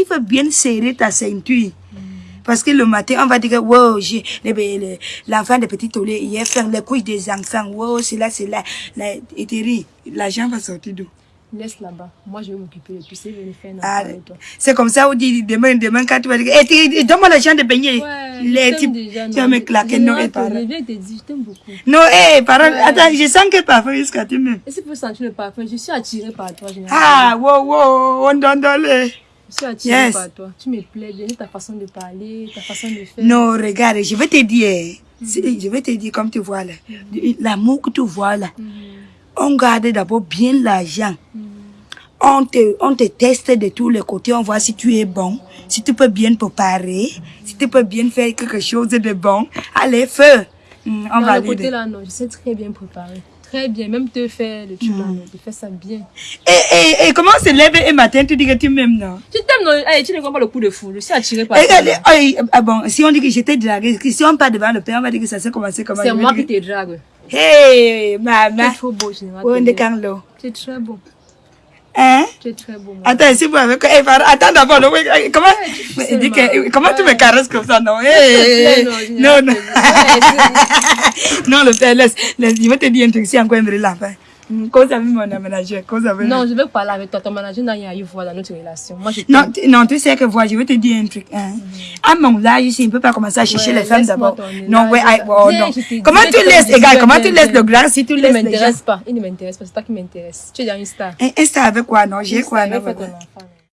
il faut bien serrer ta ceinture. Parce que le matin, on va dire que wow, j'ai le- le- l'enfant de petit olé, il a fait les couilles des enfants. Wow, c'est là, c'est là. là et l'argent va sortir d'où? Laisse là-bas. Moi, je vais m'occuper de tout vais le faire Ah. C'est comme ça, on dit demain, demain, quand tu vas dire, eh, Thierry, donne-moi l'argent de baigner. Ouais, Les types, déjà, tu vas me claquer, non, et parents. Je viens te dire, je t'aime beaucoup. Non, eh, parents, attends, je sens que parfois jusqu'à tu même. Et si tu peux sentir le parfum, je suis attirée par toi. Ah, wow, wow, on donne dans le. Je suis attirée Yes. par toi. Tu me plais bien, ta façon de parler, ta façon de faire. Non, regarde, je vais te dire, c'est- je vais te dire comme tu vois là, l'amour que tu vois là, Mhm. on garde d'abord bien l'argent. Mhm. On te, on te teste de tous les côtés, on voit si tu es bon, si tu peux bien préparer, si tu peux bien faire quelque chose de bon. Allez, feu. Hmm, on va le côté là, non, je sais très bien préparer. Très bien, même te faire le truc là, Hmm. je fais ça bien. Et, et, et comment on se lève un matin, tu dis que tu m'aimes, non? Tu t'aimes, non? Eh, tu ne comprends pas le coup de fou. Je suis attirée par Et, et, et, ah bon, si on dit que j'étais draguée, si on part devant le père, on va dire que ça s'est commencé comment? C'est je moi qui te drague. Hey, Tu maman. es trop beau, Général. Où on est Tu es- quand l'eau? Tu es très beau. Es très beau. moi. Attends, si vous avez... Eh, pardon, attends d'abord, non, eh, comment, que, comment tu me caresses comme ça, non? Eh, Non, non, non. Ouais, non, le père, laisse, laisse, je vais te dire un truc, si encore un l'enfant. Cause avec mon aménageur, cause avec... Non, je veux parler avec toi. Ton manager n'a rien à y voir dans notre relation. Moi, je Non, non, tu sais que voilà, je vais te dire un truc. Hein. À mon âge, ici, on ne peut pas commencer à chercher Ouais, les femmes d'abord. Non, ouais, ah, oh, non. Comment tu laisses, égal, comment tu laisses le grand si tu Il ne laisses les gens? m'intéresse pas. Il ne m'intéresse pas. C'est toi qui m'intéresse. Tu es dans une star. Un, star avec quoi, non? J'ai quoi, non?